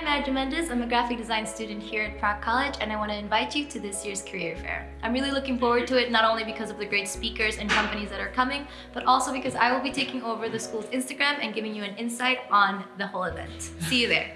I'm Madja Mendes. I'm a graphic design student here at Prague College and I want to invite you to this year's career fair. I'm really looking forward to it not only because of the great speakers and companies that are coming, but also because I will be taking over the school's Instagram and giving you an insight on the whole event. See you there.